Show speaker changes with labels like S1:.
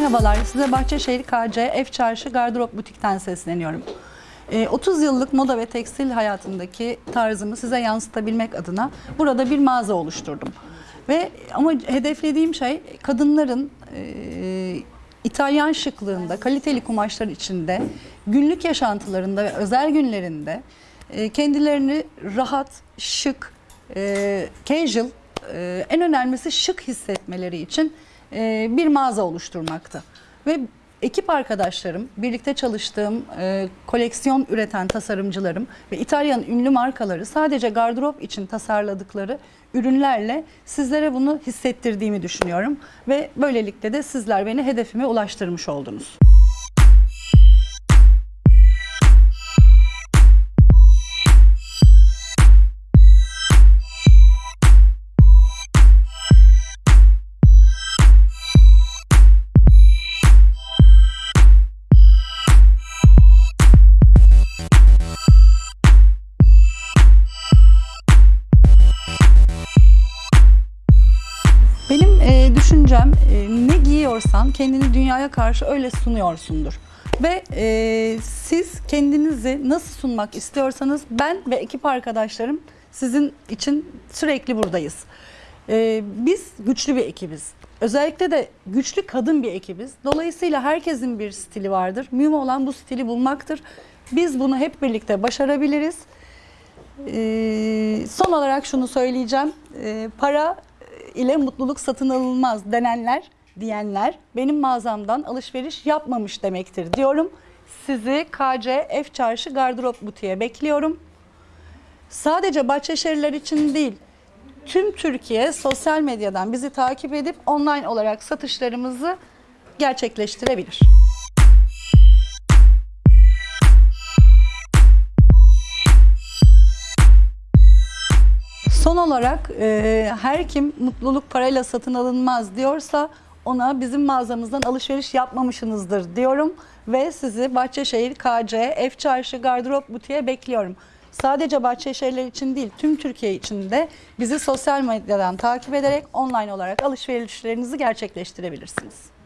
S1: Merhabalar, size Bahçeşehir KC F Çarşı Gardırop Butik'ten sesleniyorum. Ee, 30 yıllık moda ve tekstil hayatındaki tarzımı size yansıtabilmek adına burada bir mağaza oluşturdum. Ve ama hedeflediğim şey kadınların e, İtalyan şıklığında, kaliteli kumaşlar içinde, günlük yaşantılarında ve özel günlerinde e, kendilerini rahat, şık, e, casual, e, en önemlisi şık hissetmeleri için e, bir mağaza oluşturmakta. Ve ekip arkadaşlarım, birlikte çalıştığım e, koleksiyon üreten tasarımcılarım ve İtalyan ünlü markaları sadece gardırop için tasarladıkları ürünlerle sizlere bunu hissettirdiğimi düşünüyorum. Ve böylelikle de sizler beni hedefime ulaştırmış oldunuz. Düşüncem e, ne giyiyorsan kendini dünyaya karşı öyle sunuyorsundur. Ve e, siz kendinizi nasıl sunmak istiyorsanız ben ve ekip arkadaşlarım sizin için sürekli buradayız. E, biz güçlü bir ekibiz. Özellikle de güçlü kadın bir ekibiz. Dolayısıyla herkesin bir stili vardır. Mühim olan bu stili bulmaktır. Biz bunu hep birlikte başarabiliriz. Ee, son olarak şunu söyleyeceğim. Ee, para ile mutluluk satın alınmaz denenler, diyenler benim mağazamdan alışveriş yapmamış demektir diyorum. Sizi KC F Çarşı Gardırop Butiğe bekliyorum. Sadece Bahçeşehirler için değil, tüm Türkiye sosyal medyadan bizi takip edip online olarak satışlarımızı gerçekleştirebilir. Son olarak e, her kim mutluluk parayla satın alınmaz diyorsa ona bizim mağazamızdan alışveriş yapmamışsınızdır diyorum ve sizi Bahçeşehir KC F Çarşı Gardırop Butiğe bekliyorum. Sadece Bahçeşehirler için değil tüm Türkiye için de bizi sosyal medyadan takip ederek online olarak alışverişlerinizi gerçekleştirebilirsiniz.